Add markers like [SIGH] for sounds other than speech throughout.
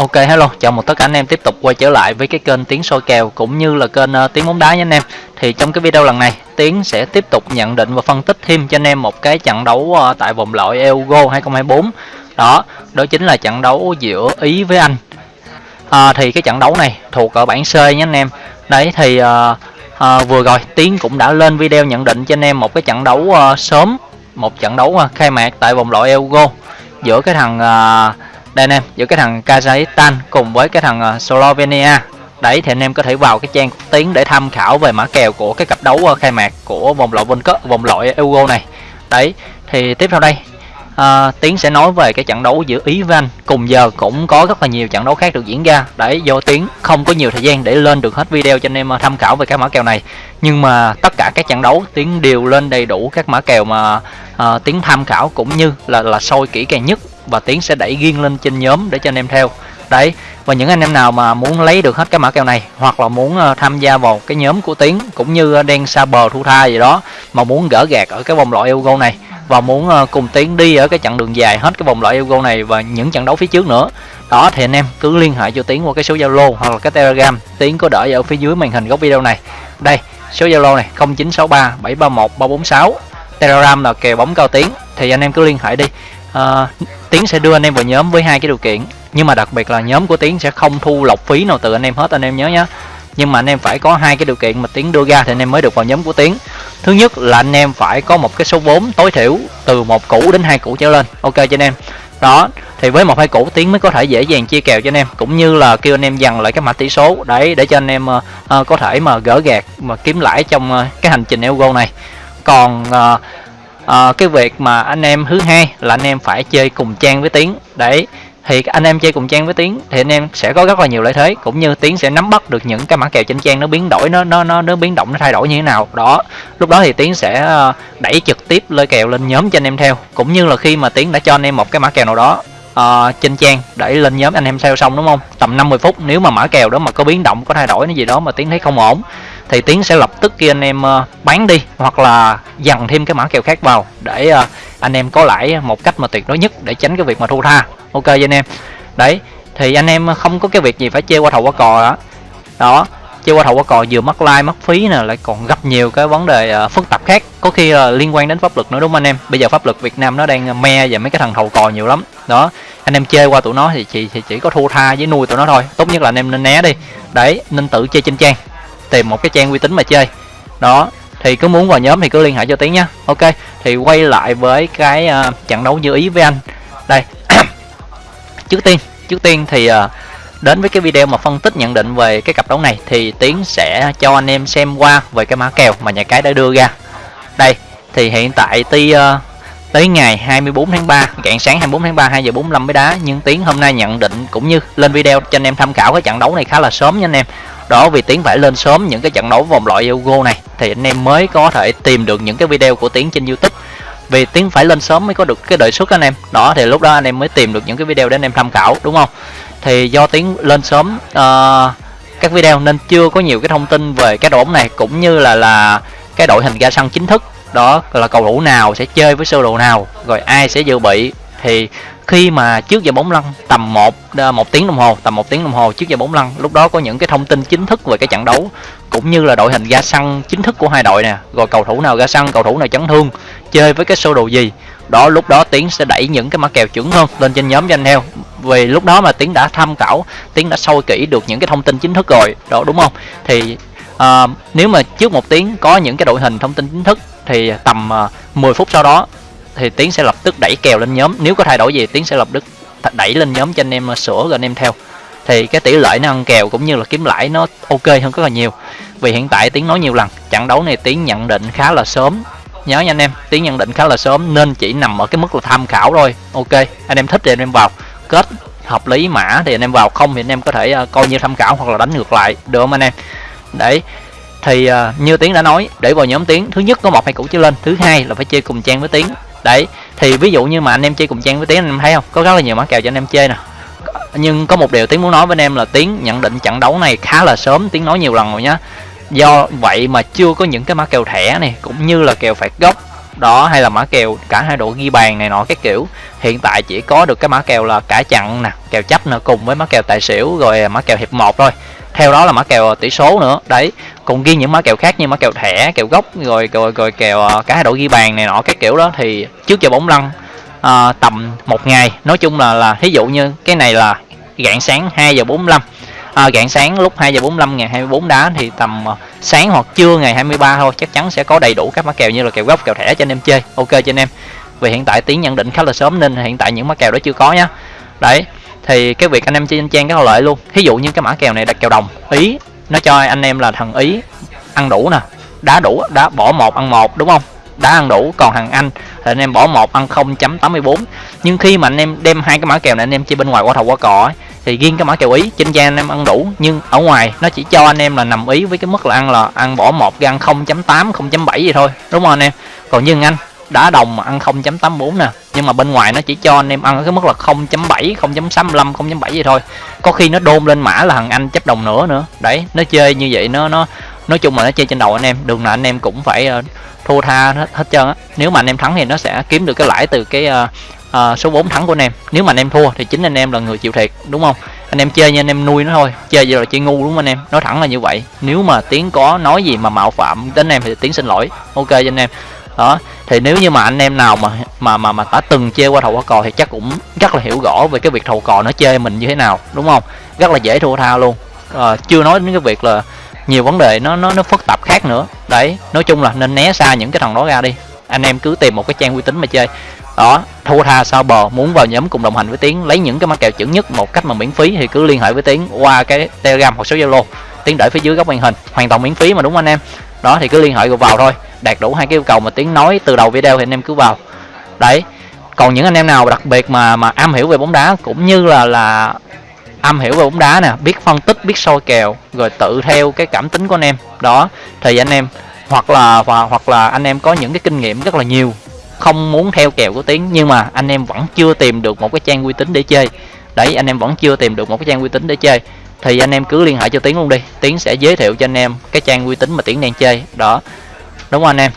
Ok hello, chào mừng tất cả anh em tiếp tục quay trở lại với cái kênh tiếng soi kèo cũng như là kênh uh, Tiếng bóng đá nha anh em. Thì trong cái video lần này, Tiến sẽ tiếp tục nhận định và phân tích thêm cho anh em một cái trận đấu uh, tại vòng loại Euro 2024. Đó, đó chính là trận đấu giữa Ý với Anh. À, thì cái trận đấu này thuộc ở bảng C nha anh em. Đấy thì uh, uh, vừa rồi Tiến cũng đã lên video nhận định cho anh em một cái trận đấu uh, sớm, một trận đấu uh, khai mạc tại vòng loại Euro giữa cái thằng uh, đây anh em giữa cái thằng Kazakhstan cùng với cái thằng ờ, Slovenia. Đấy thì anh em có thể vào cái trang tiến để tham khảo về mã kèo của cái cặp đấu ờ, khai mạc của vòng loại World Cup vòng loại Euro này. Đấy thì tiếp theo đây uh, tiến sẽ nói về cái trận đấu giữa ý và anh cùng giờ cũng có rất là nhiều trận đấu khác được diễn ra. Đấy do tiến không có nhiều thời gian để lên được hết video cho anh em tham khảo về các mã kèo này. Nhưng mà tất cả các trận đấu tiến đều lên đầy đủ các mã kèo mà uh, tiến tham khảo cũng như là là sôi kỹ càng nhất và tiến sẽ đẩy riêng lên trên nhóm để cho anh em theo. Đấy, và những anh em nào mà muốn lấy được hết cái mã kèo này, hoặc là muốn ờ, tham gia vào cái nhóm của tiến, cũng như ờ, đang xa bờ thu tha gì đó, mà muốn gỡ gạt ở cái vòng loại Euro này, và muốn ờ, cùng tiến đi ở cái chặng đường dài hết cái vòng loại Euro này và những trận đấu phía trước nữa, đó thì anh em cứ liên hệ cho tiến qua cái số zalo hoặc là cái telegram. Tiến có đợi ở phía dưới màn hình góc video này. Đây, số zalo này 0963 731 346 telegram là kèo bóng cao tiến, thì anh em cứ liên hệ đi à, tiến sẽ đưa anh em vào nhóm với hai cái điều kiện. Nhưng mà đặc biệt là nhóm của tiến sẽ không thu lọc phí nào từ anh em hết anh em nhớ nhé nhưng mà anh em phải có hai cái điều kiện mà tiến đưa ra thì anh em mới được vào nhóm của tiến. Thứ nhất là anh em phải có một cái số vốn tối thiểu từ một củ đến hai củ trở lên. Ok cho anh em. Đó thì với một hai củ tiến mới có thể dễ dàng chia kèo cho anh em. Cũng như là kêu anh em dằn lại cái mã tỷ số. Đấy để cho anh em uh, uh, có thể mà gỡ gạt mà kiếm lãi trong uh, cái hành trình Euro này. Còn uh, à, cái việc mà anh em thứ hai là anh em phải chơi cùng trang với tiến. Đấy thì anh em chơi cùng trang với tiến thì anh em sẽ có rất là nhiều lợi thế cũng như tiến sẽ nắm bắt được những cái mã kèo trên trang nó biến đổi nó nó nó nó biến động nó thay đổi như thế nào. Đó lúc đó thì tiến sẽ ờ, đẩy trực tiếp lôi kèo lên nhóm cho anh em theo cũng như là khi mà tiến đã cho anh em một cái mã kèo nào đó uh, trên trang để lên nhóm anh em theo xong đúng không? Tầm 50 phút nếu mà mã kèo đó mà có biến động có thay đổi cái gì đó mà tiến thấy không ổn thì tiến sẽ lập tức kia anh em ờ, bán đi hoặc là dằn thêm cái mã kèo khác vào để ờ, anh em có lãi một cách mà tuyệt đối nhất để tránh cái việc mà thu tha. Ok cho anh em. Đấy, thì anh em không có cái việc gì phải chơi qua thầu qua cò đó đó, chơi qua thầu qua cò vừa mất like, mất phí nè, lại còn gặp nhiều cái vấn đề ờ, phức tạp khác, có khi là liên quan đến pháp luật nữa, đúng không anh em? Bây giờ pháp luật việt nam nó đang me và mấy cái thằng thầu cò nhiều lắm. Đó, anh em chơi qua tụi nó thì chỉ thì chỉ có thua tha với nuôi tụi nó thôi. Tốt nhất là anh em nên né đi. Đấy, nên tự chơi trên trang tìm một cái trang uy tín mà chơi. Đó thì cứ muốn vào nhóm thì cứ liên hệ cho tiến nhá. Ok thì quay lại với cái uh, trận đấu như ý với anh. Đây [COUGHS] trước tiên trước tiên thì uh, đến với cái video mà phân tích nhận định về cái cặp đấu này thì tiến sẽ cho anh em xem qua về cái mã kèo mà nhà cái đã đưa ra. Đây thì hiện tại ti uh, tới ngày 24 tháng 3 rạng sáng 24 tháng 3 2 giờ 45 mới đá nhưng tiến hôm nay nhận định cũng như lên video cho anh em tham khảo cái trận đấu này khá là sớm nha anh em đó vì tiến phải lên sớm những cái trận đấu vòng loại Euro này. Thì anh em mới có thể tìm được những cái video của tiến trên YouTube. Vì tiến phải lên sớm mới có được cái đợi suất anh em. Đó thì lúc đó anh em mới tìm được những cái video để anh em tham khảo đúng không? Thì do tiến lên sớm uh, các video nên chưa có nhiều cái thông tin về cái đội bóng này cũng như là là cái đội hình ra sân chính thức. Đó là cầu thủ nào sẽ chơi với sơ đồ nào rồi ai sẽ dự bị thì khi mà trước giờ bóng lăn tầm một à, một tiếng đồng hồ tầm một tiếng đồng hồ trước giờ bóng lăn lúc đó có những cái thông tin chính thức về cái trận đấu cũng như là đội hình ra sân chính thức của hai đội nè rồi cầu thủ nào ra sân cầu thủ nào chấn thương chơi với cái sơ đồ gì. Đó lúc đó tiến sẽ đẩy những cái mã kèo chuẩn hơn lên trên nhóm cho anh heo. Vì lúc đó mà tiến đã tham khảo tiến đã sôi kỹ được những cái thông tin chính thức rồi đó đúng không? Thì uh, nếu mà trước một tiếng có những cái đội hình thông tin chính thức thì tầm à, uh, 10 phút sau đó thì tiến sẽ lập tức đẩy kèo lên nhóm. Nếu có thay đổi gì tiến sẽ lập tức đẩy lên nhóm cho anh em ờ, sửa rồi anh em theo. Thì cái tỷ lệ nó ăn kèo cũng như là kiếm lãi nó ok hơn rất là nhiều. Vì hiện tại tiến nói nhiều lần trận đấu này tiến nhận định khá là sớm. Nhớ nha anh em tiến nhận định khá là sớm nên chỉ nằm ở cái mức là tham khảo thôi. Ok anh em thích thì anh em vào. Kết hợp lý mã thì anh em vào. Không thì anh em có thể ờ, coi như tham khảo hoặc là đánh ngược lại. Được không anh em? Đấy. Thì uh, như tiến đã nói để vào nhóm tiến thứ nhất có một hai củ trở lên thứ hai là phải chơi cùng trang với tiến đấy, thì ví dụ như mà anh em chơi cùng trang với tiến, anh em thấy không? Có rất là nhiều mã kèo cho anh em chơi nè. Nhưng có một điều tiến muốn nói với anh em là tiến nhận định trận đấu này khá là sớm, tiến nói nhiều lần rồi nhá. Do vậy mà chưa có những cái mã kèo thẻ này cũng như là kèo phạt góc đó, hay là mã kèo cả hai đội ghi bàn này nọ các kiểu. Hiện tại chỉ có được cái mã kèo là cả chặn nè, kèo chấp nữa cùng với mã kèo tài xỉu, rồi mã kèo hiệp một thôi. Theo đó là mã kèo tỷ số nữa. Đấy còn ghi những mã kèo khác như mã kèo thẻ kèo gốc rồi rồi, rồi kèo à, cả hai đội ghi bàn này nọ các kiểu đó thì trước giờ bóng lăn à, tầm một ngày. Nói chung là là thí dụ như cái này là rạng sáng 2 giờ 45 à, gạn sáng lúc 2 giờ 45 ngày 24 đá thì tầm uh, sáng hoặc trưa ngày 23 thôi chắc chắn sẽ có đầy đủ các mã kèo như là kèo gốc kèo thẻ cho anh em chơi. Ok cho anh em. Vì hiện tại tiến nhận định khá là sớm nên hiện tại những mã kèo đó chưa có nhá. Đấy thì cái việc anh em chơi trên trang có lợi luôn. Ví dụ như cái mã kèo này đặt kèo đồng ý nó cho anh em là thằng ý ăn đủ nè. Đá đủ đá bỏ một ăn một đúng không? Đá ăn đủ còn thằng anh thì anh em bỏ một ăn 0.84 nhưng khi mà anh em đem hai cái mã kèo này anh em chơi bên ngoài qua thầu qua cò ấy, thì riêng cái mã kèo ý trên trang anh em ăn đủ. Nhưng ở ngoài nó chỉ cho anh em là nằm ý với cái mức là ăn là ăn bỏ một cái ăn 0.8 0.7 gì thôi. Đúng không anh em? Còn như anh đá đồng mà ăn 0.84 nè. Nhưng mà bên ngoài nó chỉ cho anh em ăn ở cái mức là 0.7 0.65 0.7 vậy thôi. Có khi nó đôn lên mã là thằng anh chấp đồng nữa nữa. Đấy nó chơi như vậy nó nó nói chung là nó chơi trên đầu anh em. Đường nào anh em cũng phải uh, thua tha hết, hết trơn á. Nếu mà anh em thắng thì nó sẽ kiếm được cái lãi từ cái uh, uh, số 4 thắng của anh em. Nếu mà anh em thua thì chính anh em là người chịu thiệt đúng không? Anh em chơi như anh em nuôi nó thôi chơi giờ là chơi ngu đúng không anh em? Nói thẳng là như vậy. Nếu mà tiếng có nói gì mà mạo phạm đến anh em thì tiếng xin lỗi. Ok cho anh em đó thì nếu như mà anh em nào mà mà mà mà đã từng chơi qua thầu qua cò thì chắc cũng rất là hiểu rõ về cái việc thầu cò nó chơi mình như thế nào đúng không? Rất là dễ thua tha luôn. À, chưa nói đến cái việc là nhiều vấn đề nó nó nó phức tạp khác nữa. Đấy nói chung là nên né xa những cái thằng đó ra đi. Anh em cứ tìm một cái trang uy tín mà chơi. Đó thua tha sao bờ muốn vào nhóm cùng đồng hành với tiến lấy những cái mã kèo chuẩn nhất một cách mà miễn phí thì cứ liên hệ với tiến qua cái telegram hoặc số zalo. Tiến để phía dưới góc màn hình hoàn toàn miễn phí mà đúng không anh em? Đó thì cứ liên hệ vào thôi đạt đủ hai cái yêu cầu mà tiến nói từ đầu video thì anh em cứ vào. Đấy, còn những anh em nào đặc biệt mà mà am hiểu về bóng đá cũng như là là am hiểu về bóng đá nè, biết phân tích, biết soi kèo, rồi tự theo cái cảm tính của anh em, đó, thì anh em, hoặc là và hoặc là anh em có những cái kinh nghiệm rất là nhiều, không muốn theo kèo của tiến, nhưng mà anh em vẫn chưa tìm được một cái trang uy tín để chơi. Đấy, anh em vẫn chưa tìm được một cái trang uy tín để chơi, thì anh em cứ liên hệ cho tiến luôn đi, tiến sẽ giới thiệu cho anh em cái trang uy tín mà tiến đang chơi, đó đúng không anh em.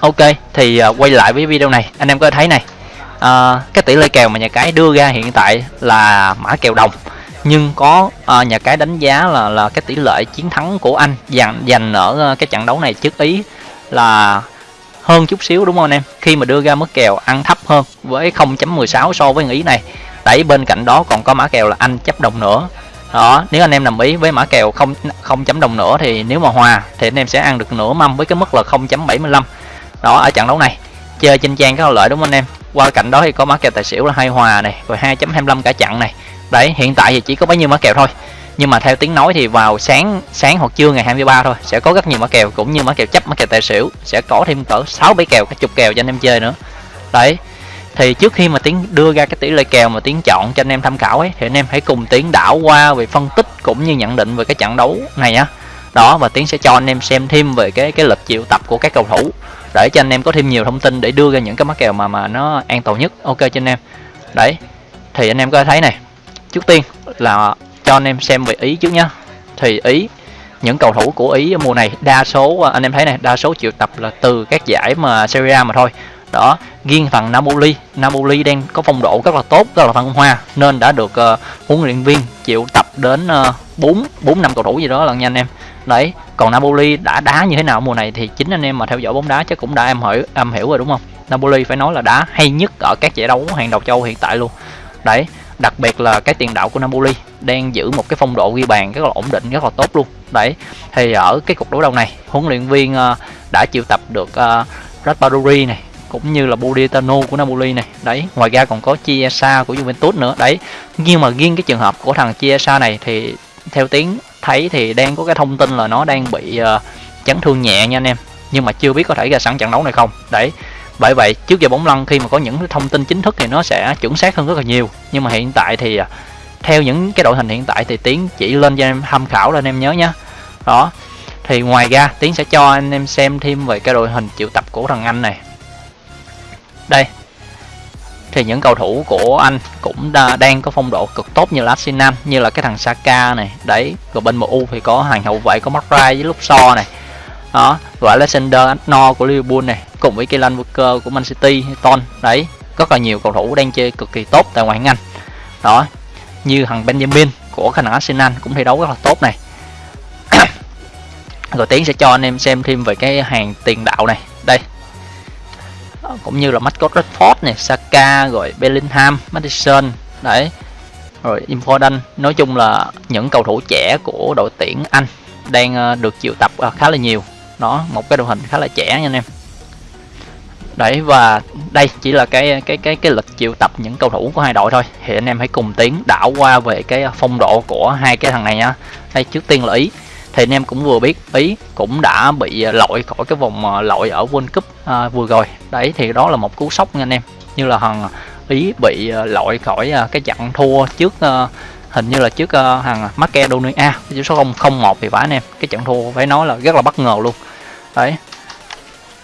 Ok thì uh, quay lại với video này. Anh em có thấy này uh, cái tỷ lệ kèo mà nhà cái đưa ra hiện tại là mã kèo đồng. Nhưng có uh, nhà cái đánh giá là là cái tỷ lệ chiến thắng của anh dành dành ở uh, cái trận đấu này trước ý là hơn chút xíu đúng không anh em? Khi mà đưa ra mức kèo ăn thấp hơn với 0.16 so với ý này. Tại bên cạnh đó còn có mã kèo là anh chấp đồng nữa đó, nếu anh em đồng ý với mã kèo không không chấm đồng nữa thì nếu mà hòa thì anh em sẽ ăn được nửa mâm với cái mức là 0.75 đó, ở trận đấu này, chơi trên trang có lợi đúng không anh em? Qua cạnh đó thì có mã kèo tài xỉu là hai hòa này, rồi 2.25 cả trận này. Đấy, hiện tại thì chỉ có bấy nhiêu mã kèo thôi. Nhưng mà theo tiếng nói thì vào sáng sáng hoặc trưa ngày 23 thôi, sẽ có rất nhiều mã kèo, cũng như mã kèo chấp, mã kèo tài xỉu, sẽ có thêm cỡ 6 bảy kèo cái chục kèo cho anh em chơi nữa. Đấy thì trước khi mà tiến đưa ra cái tỷ lệ kèo mà tiến chọn cho anh em tham khảo ấy, thì anh em hãy cùng tiến đảo qua về phân tích cũng như nhận định về cái trận đấu này nhá. Đó, và tiến sẽ cho anh em xem thêm về cái cái lịch triệu tập của các cầu thủ để cho anh em có thêm nhiều thông tin để đưa ra những cái mắc kèo mà mà nó an toàn nhất. Ok cho anh em. Đấy, thì anh em có thấy này, trước tiên là cho anh em xem về ý trước nhá. Thì ý, những cầu thủ của ý mùa này, đa số, anh em thấy này, đa số triệu tập là từ các giải mà Serie A mà thôi đó riêng thằng Napoli. Napoli đang có phong độ rất là tốt rất là thăng hoa nên đã được uh, huấn luyện viên chịu tập đến uh, 4 4 năm cầu thủ gì đó lần nha anh em. Đấy còn Napoli đã đá như thế nào mùa này thì chính anh em mà theo dõi bóng đá chắc cũng đã em hỏi em hiểu rồi đúng không? Napoli phải nói là đá hay nhất ở các giải đấu hàng đầu châu hiện tại luôn. Đấy đặc biệt là cái tiền đạo của Napoli đang giữ một cái phong độ ghi bàn rất là ổn định rất là tốt luôn. Đấy thì ở cái cuộc đối đầu này huấn luyện viên uh, đã chịu tập được ờ, uh, Raspadori này cũng như là Budetano của Napoli này. Đấy ngoài ra còn có Chiesa của Juventus nữa. Đấy nhưng mà riêng cái trường hợp của thằng Chiesa này thì theo tiếng thấy thì đang có cái thông tin là nó đang bị uh, chấn thương nhẹ nha anh em. Nhưng mà chưa biết có thể ra sẵn trận đấu này không. Đấy bởi vậy trước giờ bóng lăn khi mà có những thông tin chính thức thì nó sẽ chuẩn xác hơn rất là nhiều. Nhưng mà hiện tại thì ờ, theo những cái đội hình hiện tại thì tiến chỉ lên cho em tham khảo lên em nhớ nhé đó thì ngoài ra tiến sẽ cho anh em xem thêm về cái đội hình triệu tập của thằng anh này đây. Thì những cầu thủ của anh cũng đa, đang có phong độ cực tốt như là Arsenal như là cái thằng Saka này. Đấy rồi bên MU thì có hàng hậu vệ có Marray với lúc so này. Đó và Alexander Arnold của Liverpool này cùng với Kylian Walker của Man City Ton. Đấy rất là nhiều cầu thủ đang chơi cực kỳ tốt tại ngoại hạng Anh. Đó như thằng Benjamin của khả năng Arsenal cũng thi đấu rất là tốt này. [COUGHS] Rồi tiến sẽ cho anh em xem thêm về cái hàng tiền đạo này. Đây cũng như là Marcus Rashford này, Saka rồi Bellingham, Madison, đấy. Rồi Important nói chung là những cầu thủ trẻ của đội tuyển Anh đang ờ, được triệu tập ờ, khá là nhiều. Đó, một cái đội hình khá là trẻ nha anh em. Đấy, và đây chỉ là cái cái cái cái lịch triệu tập những cầu thủ của hai đội thôi. Thì anh em hãy cùng tiến đảo qua về cái ờ, phong độ của hai cái thằng này nhá đây, trước tiên là ý. Thì anh em cũng vừa biết ý cũng đã bị loại khỏi cái vòng loại ở World Cup à, vừa rồi. Đấy thì đó là một cú sốc nha anh em. Như là thằng à, ý bị à, loại khỏi à, cái trận thua trước hình như là trước uh, thằng Macedonia chỉ số 0 01 thì phải anh em. Cái trận thua phải nói là rất là bất ngờ luôn. Đấy.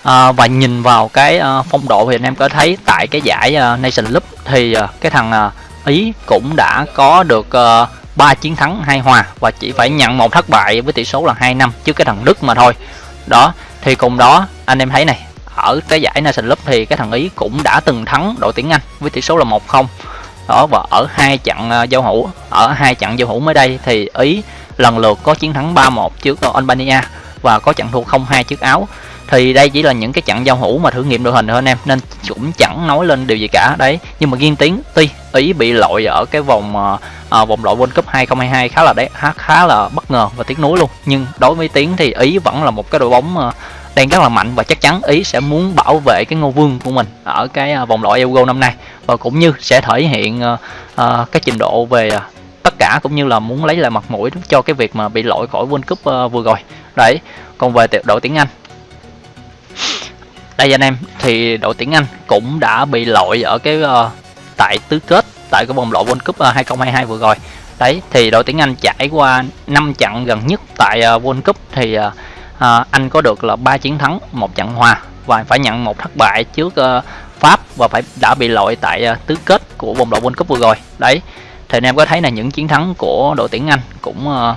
À, và nhìn vào cái phong độ thì anh em có thấy tại cái giải Nation cup thì cái thằng Ý cũng đã có được ba 3 chiến thắng hai hòa và chỉ phải nhận một thất bại với tỷ số là 2 năm trước cái thằng Đức mà thôi. Đó thì cùng đó anh em thấy này ở cái giải Nation Cup thì cái thằng Ý cũng đã từng thắng đội tuyển Anh với tỷ số là 1-0 đó và ở hai trận ờ, giao hữu ở hai trận giao hữu mới đây thì Ý lần lượt có chiến thắng 3-1 trước ờ, Albania và có trận thua 0-2 trước Áo. Thì đây chỉ là những cái trận giao hữu mà thử nghiệm đội hình thôi anh em nên cũng chẳng nói lên điều gì cả. Đấy nhưng mà riêng tiếng tuy ý bị loại ở cái vòng à, vòng loại World Cup 2022 khá là đấy khá, là bất ngờ và tiếc nuối luôn. Nhưng đối với tiếng thì ý vẫn là một cái đội bóng đang rất là mạnh và chắc chắn ý sẽ muốn bảo vệ cái ngôi vương của mình ở cái à, vòng loại Euro năm nay. Và cũng như sẽ thể hiện ờ, ờ, cái trình độ về à, tất cả cũng như là muốn lấy lại mặt mũi cho cái việc mà bị loại khỏi World Cup ờ, vừa rồi. Đấy còn về đội tiếng Anh. Đây anh em thì đội tuyển Anh cũng đã bị loại ở cái uh, tại tứ kết tại cái vòng loại World Cup uh, 2022 vừa rồi. Đấy thì đội tuyển Anh trải qua 5 trận gần nhất tại uh, World Cup thì uh, à, Anh có được là ba chiến thắng một trận hòa và phải nhận một thất bại trước uh, Pháp và phải đã bị loại tại uh, tứ kết của vòng loại World Cup vừa rồi đấy thì anh em có thấy là những chiến thắng của đội tuyển Anh cũng uh,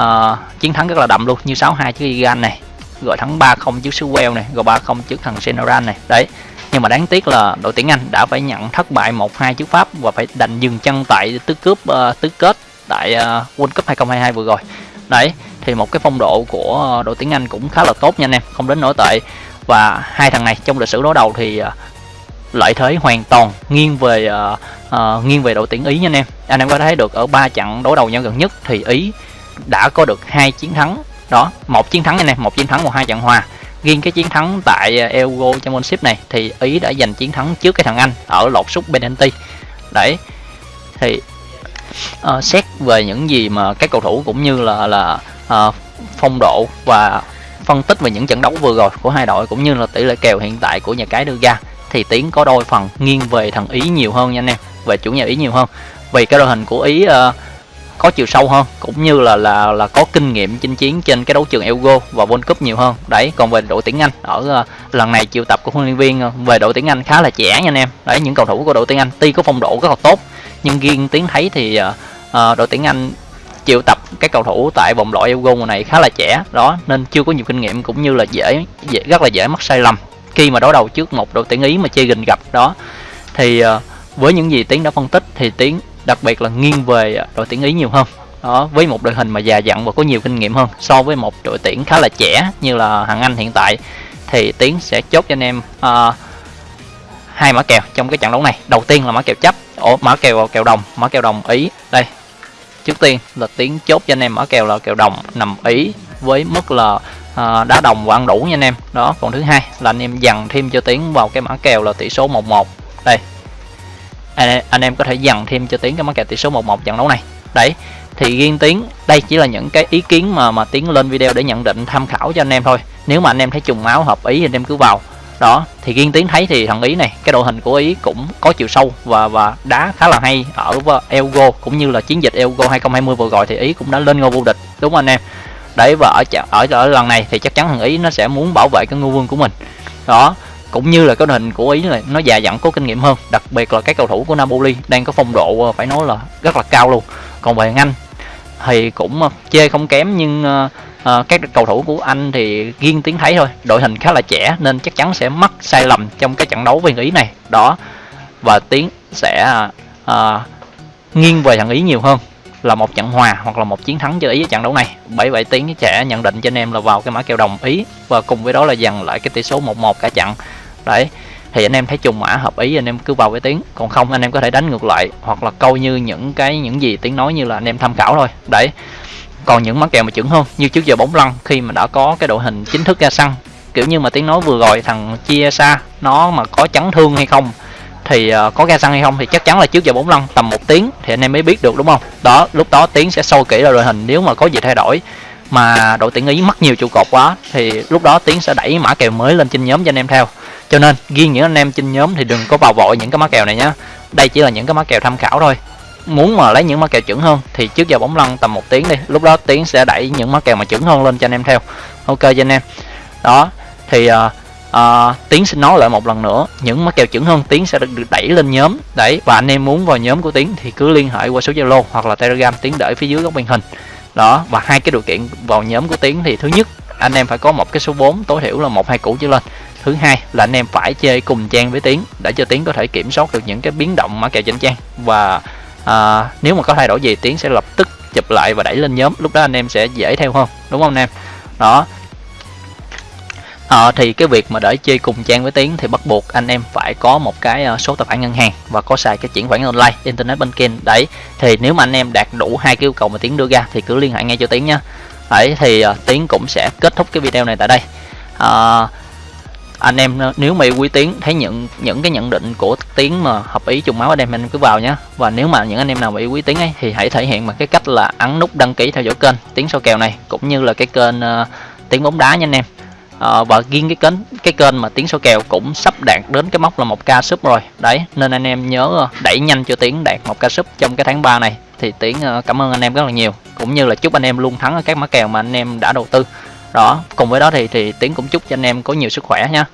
uh, chiến thắng rất là đậm luôn như 6-2 trước Iran này gọi thắng 3-0 trước xứ Wales này, rồi 3-0 trước thằng Senegal này. Đấy. Nhưng mà đáng tiếc là đội tuyển Anh đã phải nhận thất bại 1-2 trước Pháp và phải đành dừng chân tại tứ cướp uh, tứ kết tại uh, World Cup 2022 vừa rồi. Đấy, thì một cái phong độ của ờ, đội tuyển Anh cũng khá là tốt nha anh em, không đến nổi tệ. Và hai thằng này trong lịch sử đối đầu thì ờ, lợi thế hoàn toàn nghiêng về uh, uh, nghiêng về đội tuyển Ý nha anh em. Anh em có thấy được ở ba trận đối đầu nhau gần nhất thì Ý đã có được hai chiến thắng đó một chiến thắng này một chiến thắng một hai trận hòa riêng cái chiến thắng tại Euro Championship này thì Ý đã giành chiến thắng trước cái thằng Anh ở lột sút penalty đấy thì uh, xét về những gì mà các cầu thủ cũng như là là uh, phong độ và phân tích về những trận đấu vừa rồi của hai đội cũng như là tỷ lệ kèo hiện tại của nhà cái đưa ra thì tiến có đôi phần nghiêng về thằng ý nhiều hơn nha anh em về chủ nhà ý nhiều hơn. Vì cái đội hình của ý uh, có chiều sâu hơn cũng như là là là có kinh nghiệm chinh chiến trên cái đấu trường Euro và World Cup nhiều hơn. Đấy còn về đội tuyển Anh ở uh, lần này triệu tập của huấn luyện viên uh, về đội tuyển Anh khá là trẻ nha anh em. Đấy những cầu thủ của đội tuyển Anh tuy có phong độ rất là tốt nhưng riêng tiến thấy thì uh, uh, đội tuyển Anh triệu tập các cầu thủ tại vòng loại Euro này khá là trẻ đó nên chưa có nhiều kinh nghiệm cũng như là dễ, dễ rất là dễ mắc sai lầm. Khi mà đối đầu trước một đội tuyển Ý mà chơi gình gặp đó thì ờ, với những gì tiến đã phân tích thì tiến đặc biệt là nghiêng về đội tuyển ý nhiều hơn. Đó với một đội hình mà già dặn và có nhiều kinh nghiệm hơn so với một đội tuyển khá là trẻ như là hàng anh hiện tại thì tiến sẽ chốt cho anh em uh, hai mã kèo trong cái trận đấu này. Đầu tiên là mã kèo chấp ổ mã kèo kèo đồng mã kèo đồng ý. Đây trước tiên là tiến chốt cho anh em ở kèo là kèo đồng nằm ý với mức là uh, đá đồng và ăn đủ nha anh em. Đó còn thứ hai là anh em dằn thêm cho tiến vào cái mã kèo là tỷ số 11 đây. Anh, anh em có thể dằn thêm cho tiến cái mã kèo tỷ số 11 trận đấu này. Đấy thì riêng tiến đây chỉ là những cái ý kiến mà mà tiến lên video để nhận định tham khảo cho anh em thôi. Nếu mà anh em thấy trùng máu hợp ý thì anh em cứ vào đó, thì riêng tiến thấy thì thằng ý này, cái đội hình của ý cũng có chiều sâu và và đá khá là hay ở Elgo, cũng như là chiến dịch Elgo 2020 vừa rồi thì ý cũng đã lên ngôi vô địch, đúng không anh em? Đấy, và ở ở ở lần này thì chắc chắn thằng ý nó sẽ muốn bảo vệ cái ngôi vương của mình. Đó, cũng như là cái đội hình của ý là nó già dặn có kinh nghiệm hơn, đặc biệt là các cầu thủ của Napoli đang có phong độ ờ, phải nói là rất là cao luôn. Còn về Anh thì cũng ờ, chê không kém nhưng ờ, à, các cầu thủ của anh thì riêng tiếng thấy thôi. Đội hình khá là trẻ nên chắc chắn sẽ mắc sai lầm trong cái trận đấu với ý này. Đó và tiến sẽ à, nghiêng về thằng ý nhiều hơn. Là một trận hòa hoặc là một chiến thắng cho ý trận đấu này. Bởi vậy tiến sẽ nhận định cho anh em là vào cái mã kèo đồng ý. Và cùng với đó là dần lại cái tỷ số 1-1 cả trận. Đấy thì anh em thấy trùng mã hợp ý anh em cứ vào với tiếng còn không anh em có thể đánh ngược lại hoặc là câu như những cái những gì tiếng nói như là anh em tham khảo thôi. Đấy còn những món kèo mà chuẩn hơn, như trước giờ bóng lăn, khi mà đã có cái đội hình chính thức ra sân, kiểu như mà tiếng nói vừa rồi thằng chia xa, nó mà có chấn thương hay không, thì ờ, có ra sân hay không thì chắc chắn là trước giờ bóng lăn tầm một tiếng thì anh em mới biết được, đúng không? Đó, lúc đó tiếng sẽ sâu kỹ ra đội hình, nếu mà có gì thay đổi mà đội tuyển ý mất nhiều trụ cột quá thì lúc đó tiến sẽ đẩy mã kèo mới lên trên nhóm cho anh em theo. Cho nên riêng những anh em trên nhóm thì đừng có vào vội những cái mã kèo này nhé đây chỉ là những cái mã kèo tham khảo thôi muốn mà lấy những mã kèo chuẩn hơn thì trước giờ bóng lăn tầm một tiếng đi. Lúc đó tiến sẽ đẩy những mã kèo mà chuẩn hơn lên cho anh em theo. Ok cho anh em. Đó thì uh, uh, tiến xin nói lại một lần nữa. Những mã kèo chuẩn hơn tiến sẽ được, được đẩy lên nhóm. Đấy và anh em muốn vào nhóm của tiến thì cứ liên hệ qua số zalo hoặc là telegram tiến để phía dưới góc màn hình. Đó và hai cái điều kiện vào nhóm của tiến thì thứ nhất anh em phải có một cái số 4 tối thiểu là một hai củ trở lên. Thứ hai là anh em phải chơi cùng trang với tiến để cho tiến có thể kiểm soát được những cái biến động mã kèo trên trang. Và à, nếu mà có thay đổi gì tiến sẽ lập tức chụp lại và đẩy lên nhóm. Lúc đó anh em sẽ dễ theo hơn đúng không anh em? Đó. À, thì cái việc mà để chơi cùng trang với tiến thì bắt buộc anh em phải có một cái ờ, số tài khoản ngân hàng và có xài cái chuyển khoản online internet banking. Đấy thì nếu mà anh em đạt đủ hai cái yêu cầu mà tiến đưa ra thì cứ liên hệ ngay cho tiến nha. Đấy thì uh, tiến cũng sẽ kết thúc cái video này tại đây. Uh, anh em nếu mà yêu quý tiến thấy những những cái nhận định của tiến mà hợp ý trùng máu anh em anh cứ vào nhé và nếu mà những anh em nào mà yêu quý tiến ấy thì hãy thể hiện bằng cái cách là ấn nút đăng ký theo dõi kênh tiến soi kèo này cũng như là cái kênh ờ, uh, tiến bóng đá nha anh em. À, và riêng cái kênh cái kênh mà tiến số kèo cũng sắp đạt đến cái mốc là một ca sub rồi. Đấy nên anh em nhớ ờ, đẩy nhanh cho tiến đạt một ca sub trong cái tháng 3 này. Thì tiến cảm ơn anh em rất là nhiều. Cũng như là chúc anh em luôn thắng ở các mã kèo mà anh em đã đầu tư. Đó cùng với đó thì thì tiến cũng chúc cho anh em có nhiều sức khỏe nha